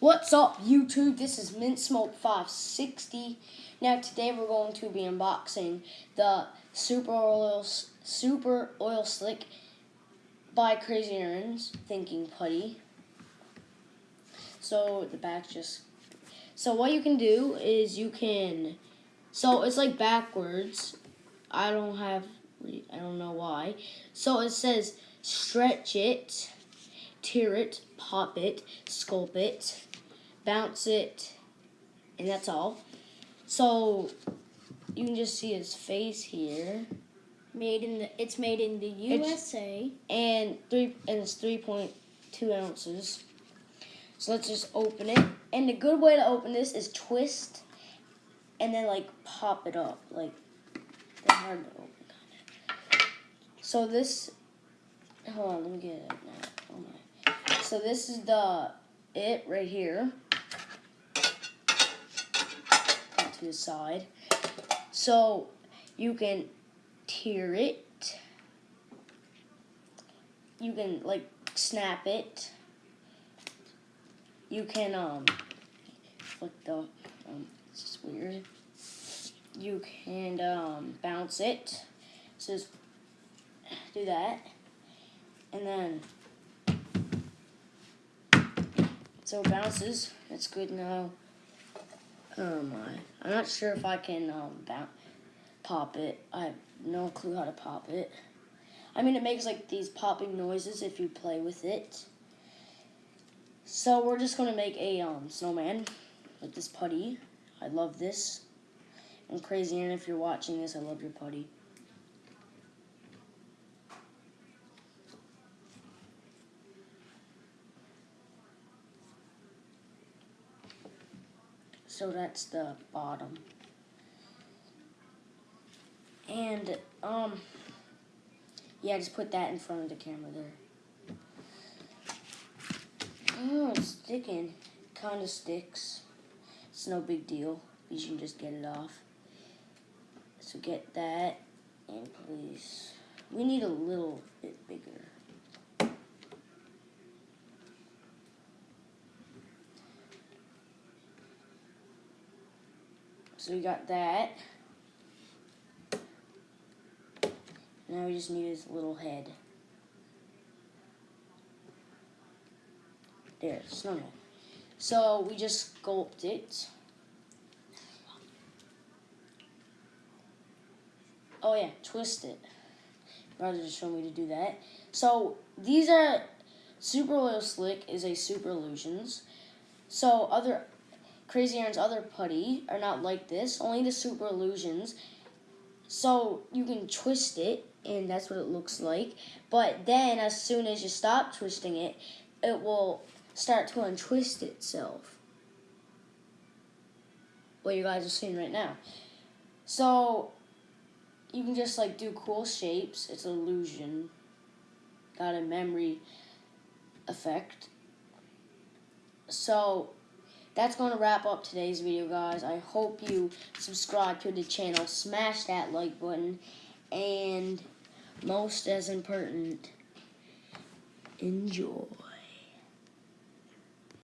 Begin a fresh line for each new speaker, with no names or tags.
What's up, YouTube? This is Mint Smoke 560. Now, today we're going to be unboxing the Super Oil Super Oil Slick by Crazy Aaron's Thinking Putty. So the back just so what you can do is you can so it's like backwards. I don't have I don't know why. So it says stretch it tear it, pop it, sculpt it, bounce it, and that's all. So you can just see his face here.
Made in the it's made in the USA.
It's, and three and it's three point two ounces. So let's just open it. And the good way to open this is twist and then like pop it up. Like they're hard to open kinda. So this hold on, let me get it now. Oh my so this is the it right here. To the side. So you can tear it. You can like snap it. You can um flick the um it's just weird. You can um bounce it. So just do that. And then So it bounces. That's good now. Oh my. I'm not sure if I can um, pop it. I have no clue how to pop it. I mean, it makes like these popping noises if you play with it. So we're just going to make a um, snowman with this putty. I love this. And Crazy and if you're watching this, I love your putty. So that's the bottom. And, um, yeah, just put that in front of the camera there. Oh, it's sticking. Kind of sticks. It's no big deal. You can just get it off. So get that, and please, we need a little bit bigger. So we got that. Now we just need his little head. There, snowman. So we just sculpt it. Oh yeah, twist it. Brother just showed me to do that. So these are Super Oil Slick is a Super Illusions. So other Crazy Aaron's other putty are not like this, only the Super Illusions. So you can twist it, and that's what it looks like. But then, as soon as you stop twisting it, it will start to untwist itself. What you guys are seeing right now. So, you can just like do cool shapes. It's illusion. Got a memory effect. So, that's going to wrap up today's video, guys. I hope you subscribe to the channel, smash that like button, and most as important, enjoy.